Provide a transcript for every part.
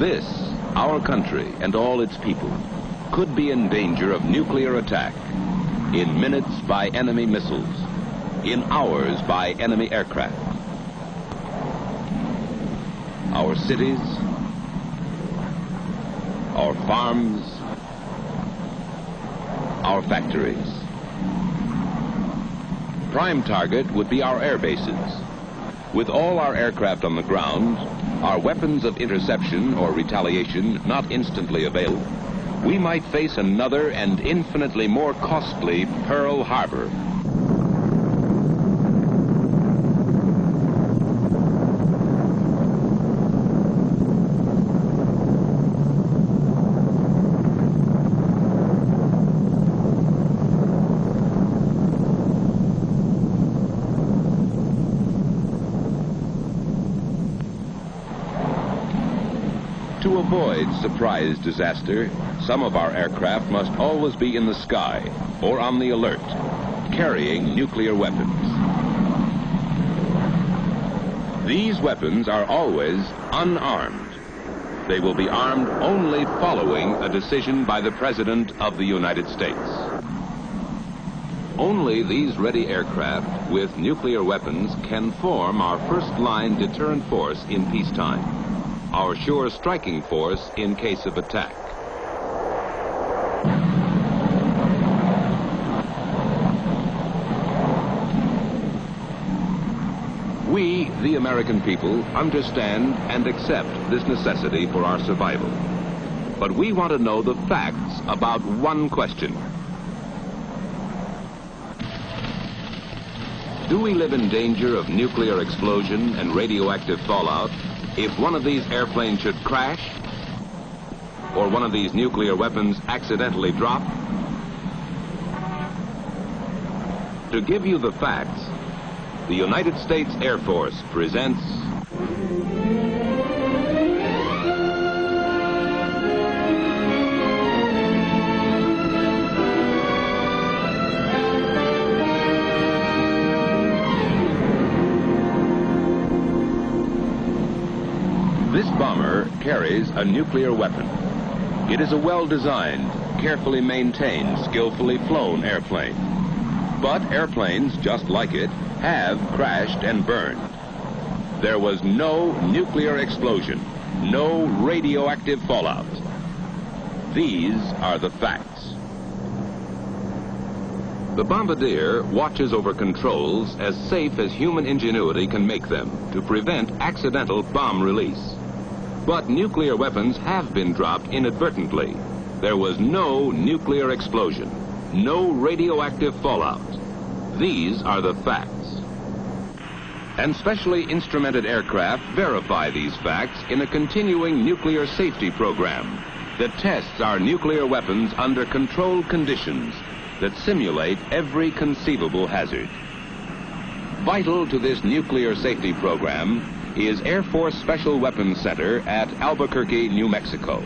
This, our country and all its people, could be in danger of nuclear attack in minutes by enemy missiles, in hours by enemy aircraft. Our cities, our farms, our factories. Prime target would be our air bases. With all our aircraft on the ground, our weapons of interception or retaliation not instantly available, we might face another and infinitely more costly Pearl Harbor. To avoid surprise disaster, some of our aircraft must always be in the sky or on the alert, carrying nuclear weapons. These weapons are always unarmed. They will be armed only following a decision by the President of the United States. Only these ready aircraft with nuclear weapons can form our first-line deterrent force in peacetime, our sure striking force in case of attack. We, the American people, understand and accept this necessity for our survival. But we want to know the facts about one question. Do we live in danger of nuclear explosion and radioactive fallout if one of these airplanes should crash or one of these nuclear weapons accidentally drop? To give you the facts, the United States Air Force presents carries a nuclear weapon. It is a well-designed, carefully maintained, skillfully flown airplane. But airplanes, just like it, have crashed and burned. There was no nuclear explosion, no radioactive fallout. These are the facts. The bombardier watches over controls as safe as human ingenuity can make them to prevent accidental bomb release. But nuclear weapons have been dropped inadvertently. There was no nuclear explosion, no radioactive fallout. These are the facts. And specially instrumented aircraft verify these facts in a continuing nuclear safety program that tests our nuclear weapons under controlled conditions that simulate every conceivable hazard. Vital to this nuclear safety program is Air Force Special Weapons Center at Albuquerque, New Mexico.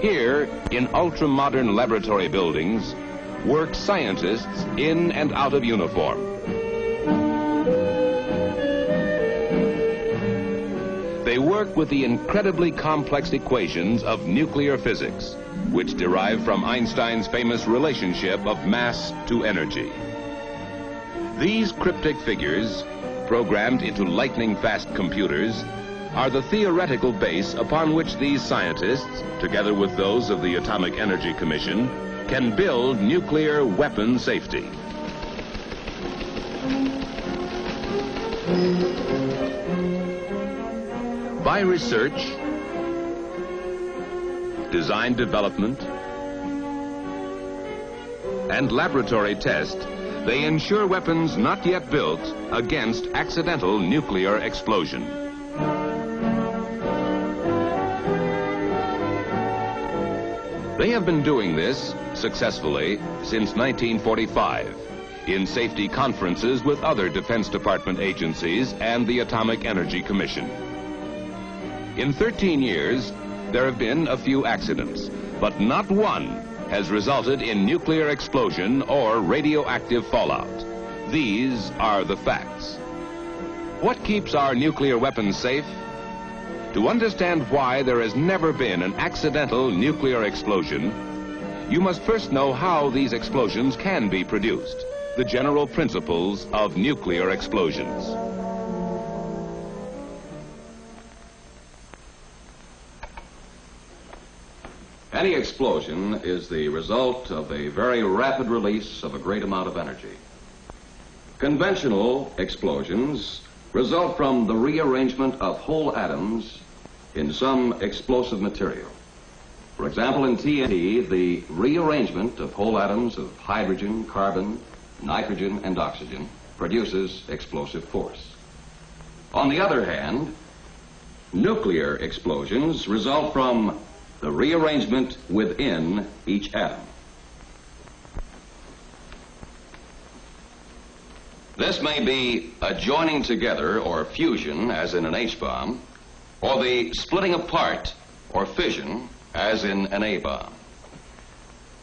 Here, in ultra-modern laboratory buildings, work scientists in and out of uniform. They work with the incredibly complex equations of nuclear physics, which derive from Einstein's famous relationship of mass to energy. These cryptic figures, programmed into lightning-fast computers, are the theoretical base upon which these scientists, together with those of the Atomic Energy Commission, can build nuclear weapon safety. By research, design development, and laboratory test, they ensure weapons not yet built against accidental nuclear explosion. They have been doing this successfully since 1945 in safety conferences with other Defense Department agencies and the Atomic Energy Commission. In 13 years, there have been a few accidents, but not one has resulted in nuclear explosion or radioactive fallout. These are the facts. What keeps our nuclear weapons safe? To understand why there has never been an accidental nuclear explosion, you must first know how these explosions can be produced, the general principles of nuclear explosions. Any explosion is the result of a very rapid release of a great amount of energy. Conventional explosions result from the rearrangement of whole atoms in some explosive material. For example, in TNT, the rearrangement of whole atoms of hydrogen, carbon, nitrogen, and oxygen produces explosive force. On the other hand, nuclear explosions result from the rearrangement within each atom. This may be a joining together or fusion, as in an H-bomb, or the splitting apart or fission, as in an A-bomb.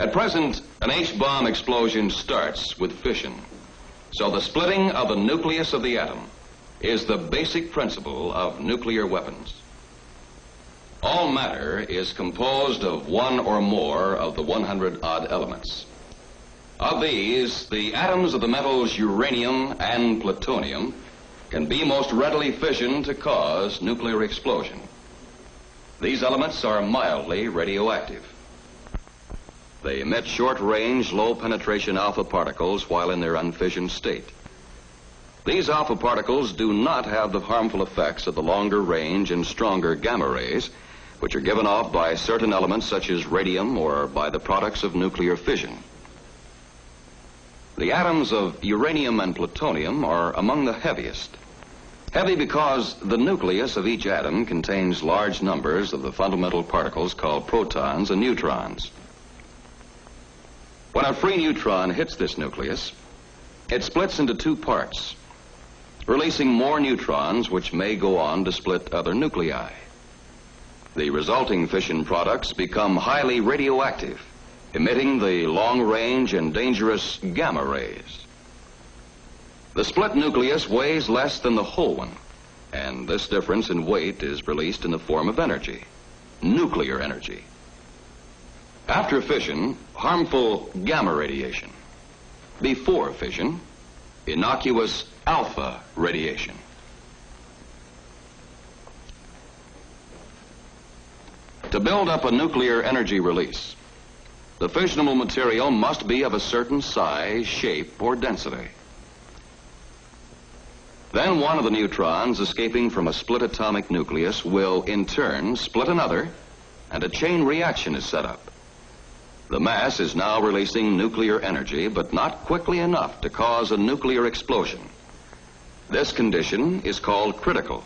At present, an H-bomb explosion starts with fission. So the splitting of the nucleus of the atom is the basic principle of nuclear weapons. All matter is composed of one or more of the 100 odd elements. Of these, the atoms of the metals uranium and plutonium can be most readily fissioned to cause nuclear explosion. These elements are mildly radioactive. They emit short-range, low-penetration alpha particles while in their unfissioned state. These alpha particles do not have the harmful effects of the longer range and stronger gamma rays, which are given off by certain elements such as radium or by the products of nuclear fission. The atoms of uranium and plutonium are among the heaviest. Heavy because the nucleus of each atom contains large numbers of the fundamental particles called protons and neutrons. When a free neutron hits this nucleus, it splits into two parts, releasing more neutrons which may go on to split other nuclei. The resulting fission products become highly radioactive emitting the long-range and dangerous gamma rays. The split nucleus weighs less than the whole one, and this difference in weight is released in the form of energy, nuclear energy. After fission, harmful gamma radiation. Before fission, innocuous alpha radiation. To build up a nuclear energy release, the fissionable material must be of a certain size, shape, or density. Then one of the neutrons escaping from a split atomic nucleus will, in turn, split another, and a chain reaction is set up. The mass is now releasing nuclear energy, but not quickly enough to cause a nuclear explosion. This condition is called critical.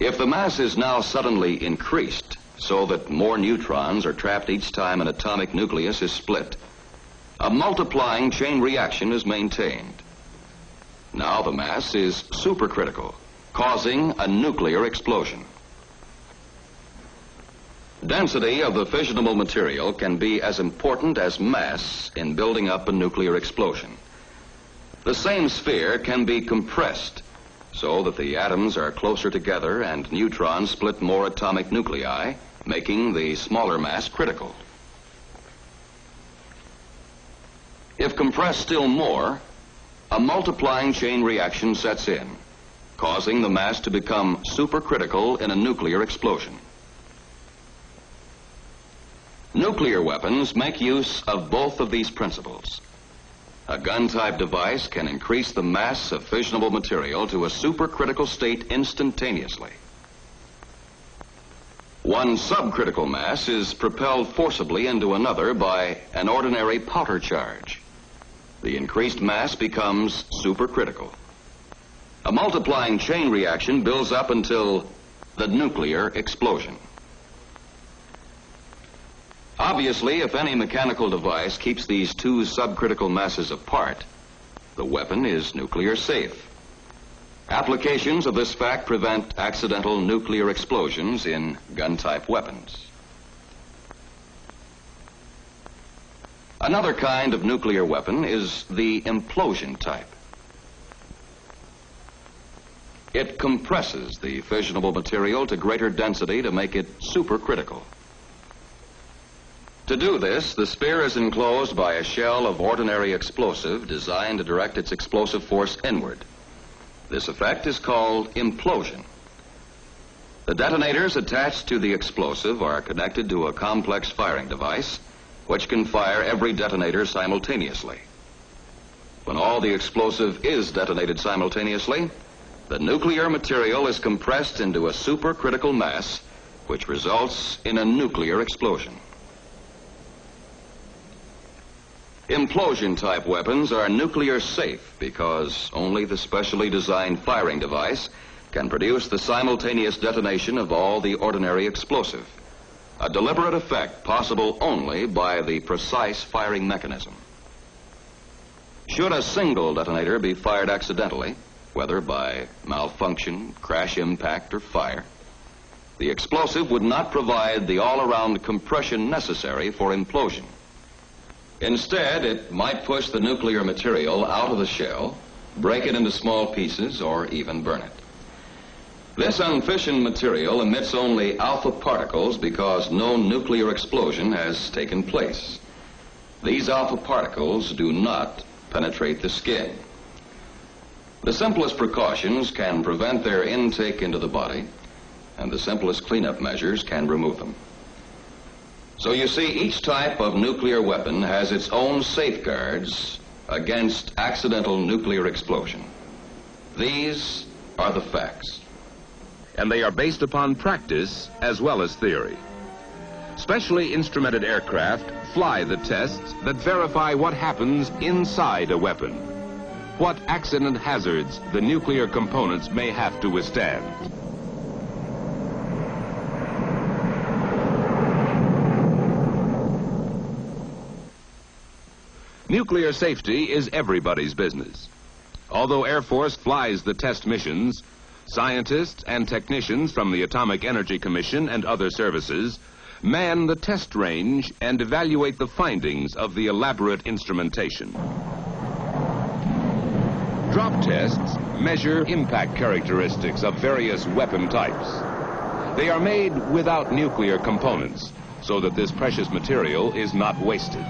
If the mass is now suddenly increased, so that more neutrons are trapped each time an atomic nucleus is split. A multiplying chain reaction is maintained. Now the mass is supercritical, causing a nuclear explosion. Density of the fissionable material can be as important as mass in building up a nuclear explosion. The same sphere can be compressed so that the atoms are closer together and neutrons split more atomic nuclei making the smaller mass critical. If compressed still more, a multiplying chain reaction sets in, causing the mass to become supercritical in a nuclear explosion. Nuclear weapons make use of both of these principles. A gun-type device can increase the mass of fissionable material to a supercritical state instantaneously. One subcritical mass is propelled forcibly into another by an ordinary powder charge. The increased mass becomes supercritical. A multiplying chain reaction builds up until the nuclear explosion. Obviously, if any mechanical device keeps these two subcritical masses apart, the weapon is nuclear safe. Applications of this fact prevent accidental nuclear explosions in gun-type weapons. Another kind of nuclear weapon is the implosion type. It compresses the fissionable material to greater density to make it supercritical. To do this, the sphere is enclosed by a shell of ordinary explosive designed to direct its explosive force inward. This effect is called implosion. The detonators attached to the explosive are connected to a complex firing device which can fire every detonator simultaneously. When all the explosive is detonated simultaneously, the nuclear material is compressed into a supercritical mass which results in a nuclear explosion. Implosion type weapons are nuclear safe because only the specially designed firing device can produce the simultaneous detonation of all the ordinary explosive. A deliberate effect possible only by the precise firing mechanism. Should a single detonator be fired accidentally, whether by malfunction, crash impact, or fire, the explosive would not provide the all-around compression necessary for implosion. Instead, it might push the nuclear material out of the shell, break it into small pieces, or even burn it. This unfissioned material emits only alpha particles because no nuclear explosion has taken place. These alpha particles do not penetrate the skin. The simplest precautions can prevent their intake into the body, and the simplest cleanup measures can remove them. So you see, each type of nuclear weapon has its own safeguards against accidental nuclear explosion. These are the facts. And they are based upon practice as well as theory. Specially instrumented aircraft fly the tests that verify what happens inside a weapon. What accident hazards the nuclear components may have to withstand. Nuclear safety is everybody's business. Although Air Force flies the test missions, scientists and technicians from the Atomic Energy Commission and other services man the test range and evaluate the findings of the elaborate instrumentation. Drop tests measure impact characteristics of various weapon types. They are made without nuclear components so that this precious material is not wasted.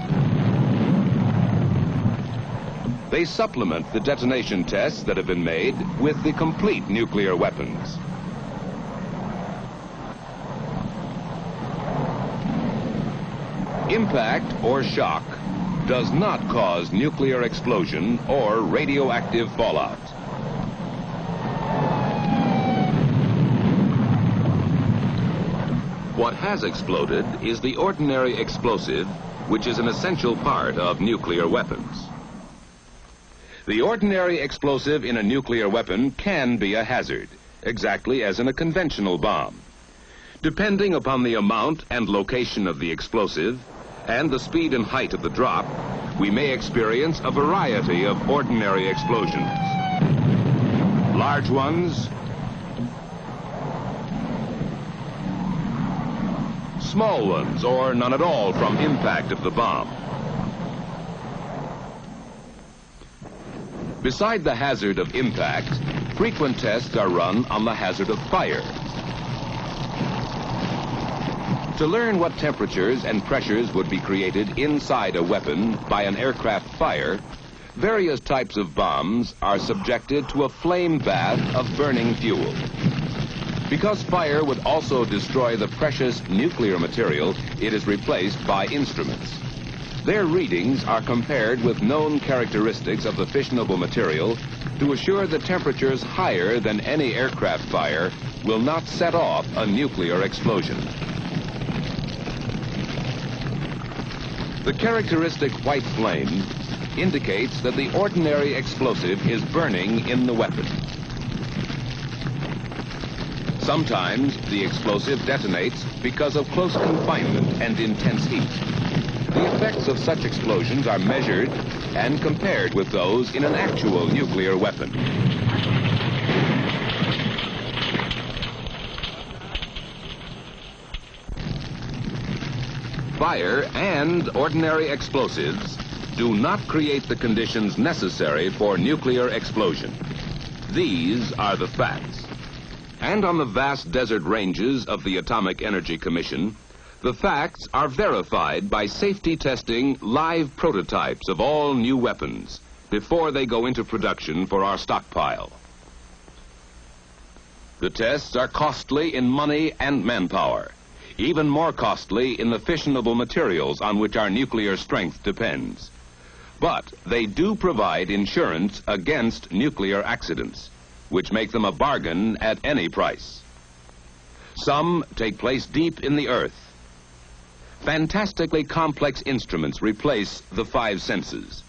They supplement the detonation tests that have been made with the complete nuclear weapons. Impact or shock does not cause nuclear explosion or radioactive fallout. What has exploded is the ordinary explosive, which is an essential part of nuclear weapons. The ordinary explosive in a nuclear weapon can be a hazard, exactly as in a conventional bomb. Depending upon the amount and location of the explosive and the speed and height of the drop, we may experience a variety of ordinary explosions. Large ones, small ones, or none at all from impact of the bomb. Beside the hazard of impact, frequent tests are run on the hazard of fire. To learn what temperatures and pressures would be created inside a weapon by an aircraft fire, various types of bombs are subjected to a flame bath of burning fuel. Because fire would also destroy the precious nuclear material, it is replaced by instruments. Their readings are compared with known characteristics of the fissionable material to assure that temperatures higher than any aircraft fire will not set off a nuclear explosion. The characteristic white flame indicates that the ordinary explosive is burning in the weapon. Sometimes the explosive detonates because of close confinement and intense heat. The effects of such explosions are measured and compared with those in an actual nuclear weapon. Fire and ordinary explosives do not create the conditions necessary for nuclear explosion. These are the facts. And on the vast desert ranges of the Atomic Energy Commission, the facts are verified by safety testing live prototypes of all new weapons before they go into production for our stockpile. The tests are costly in money and manpower, even more costly in the fissionable materials on which our nuclear strength depends. But they do provide insurance against nuclear accidents, which make them a bargain at any price. Some take place deep in the earth. Fantastically complex instruments replace the five senses.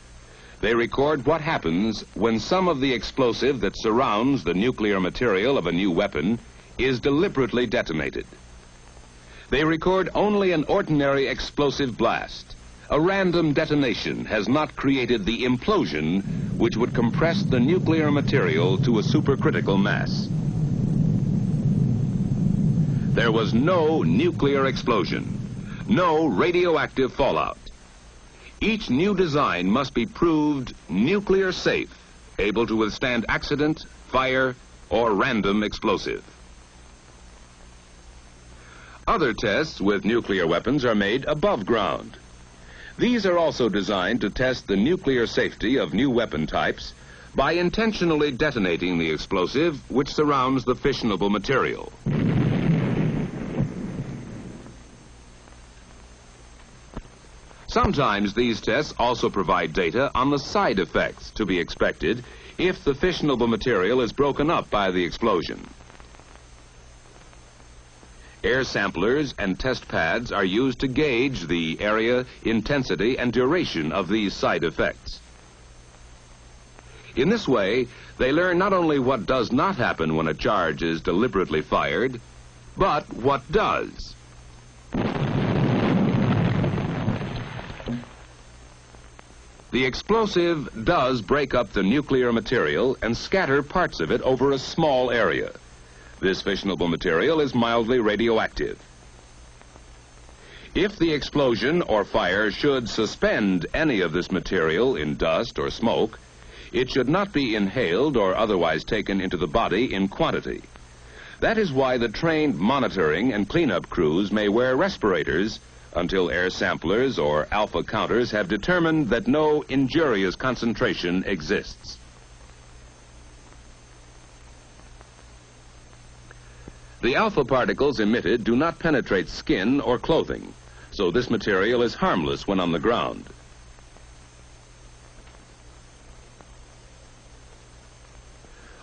They record what happens when some of the explosive that surrounds the nuclear material of a new weapon is deliberately detonated. They record only an ordinary explosive blast. A random detonation has not created the implosion which would compress the nuclear material to a supercritical mass. There was no nuclear explosion, no radioactive fallout. Each new design must be proved nuclear safe, able to withstand accident, fire, or random explosive. Other tests with nuclear weapons are made above ground. These are also designed to test the nuclear safety of new weapon types by intentionally detonating the explosive which surrounds the fissionable material. Sometimes these tests also provide data on the side effects to be expected if the fissionable material is broken up by the explosion. Air samplers and test pads are used to gauge the area, intensity, and duration of these side effects. In this way, they learn not only what does not happen when a charge is deliberately fired, but what does. The explosive does break up the nuclear material and scatter parts of it over a small area. This fissionable material is mildly radioactive. If the explosion or fire should suspend any of this material in dust or smoke, it should not be inhaled or otherwise taken into the body in quantity. That is why the trained monitoring and cleanup crews may wear respirators until air samplers or alpha counters have determined that no injurious concentration exists. The alpha particles emitted do not penetrate skin or clothing, so this material is harmless when on the ground.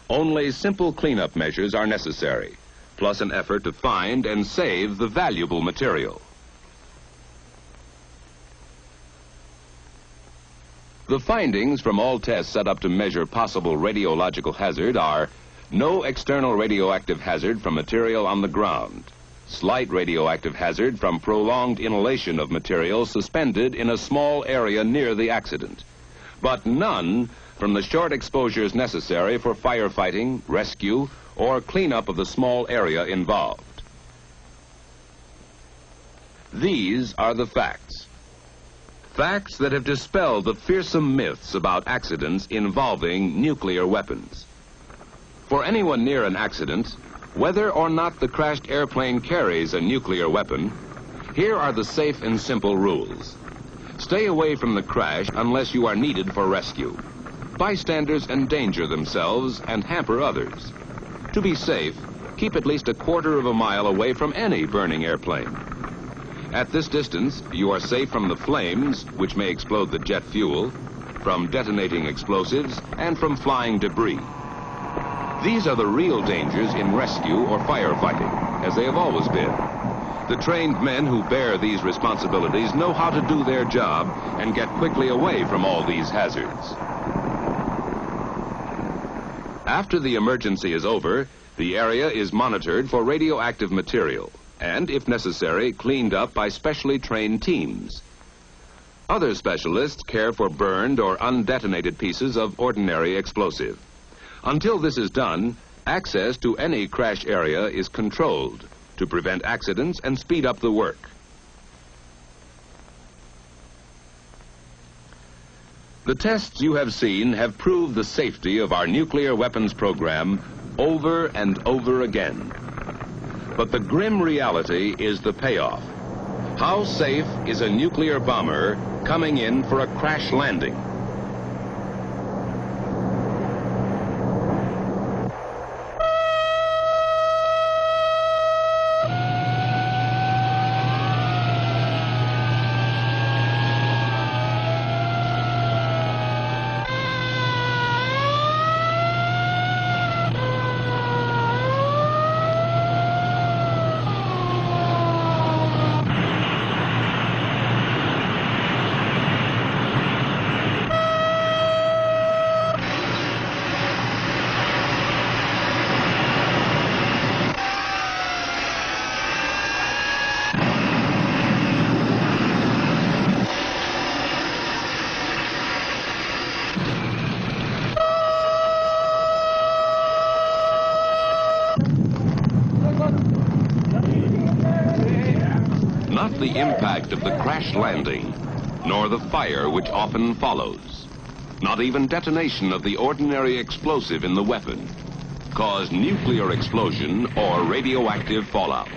Only simple cleanup measures are necessary, plus an effort to find and save the valuable material. The findings from all tests set up to measure possible radiological hazard are no external radioactive hazard from material on the ground, slight radioactive hazard from prolonged inhalation of material suspended in a small area near the accident, but none from the short exposures necessary for firefighting, rescue, or cleanup of the small area involved. These are the facts. Facts that have dispelled the fearsome myths about accidents involving nuclear weapons. For anyone near an accident, whether or not the crashed airplane carries a nuclear weapon, here are the safe and simple rules. Stay away from the crash unless you are needed for rescue. Bystanders endanger themselves and hamper others. To be safe, keep at least a quarter of a mile away from any burning airplane. At this distance, you are safe from the flames, which may explode the jet fuel, from detonating explosives, and from flying debris. These are the real dangers in rescue or firefighting, as they have always been. The trained men who bear these responsibilities know how to do their job and get quickly away from all these hazards. After the emergency is over, the area is monitored for radioactive material and, if necessary, cleaned up by specially trained teams. Other specialists care for burned or undetonated pieces of ordinary explosive. Until this is done, access to any crash area is controlled to prevent accidents and speed up the work. The tests you have seen have proved the safety of our nuclear weapons program over and over again. But the grim reality is the payoff. How safe is a nuclear bomber coming in for a crash landing? The impact of the crash landing, nor the fire which often follows. Not even detonation of the ordinary explosive in the weapon cause nuclear explosion or radioactive fallout.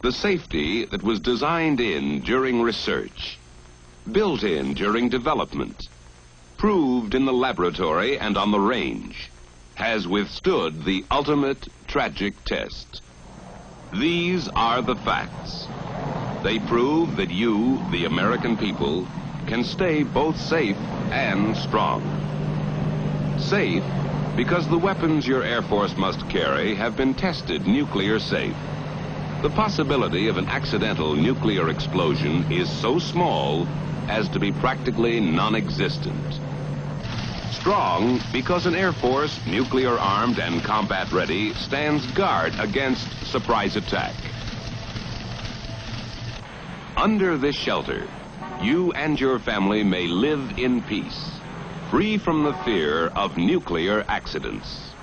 The safety that was designed in during research, built in during development, proved in the laboratory and on the range, has withstood the ultimate tragic test. These are the facts. They prove that you, the American people, can stay both safe and strong. Safe because the weapons your Air Force must carry have been tested nuclear safe. The possibility of an accidental nuclear explosion is so small as to be practically non-existent. Strong because an Air Force, nuclear armed and combat ready, stands guard against surprise attack. Under this shelter, you and your family may live in peace, free from the fear of nuclear accidents.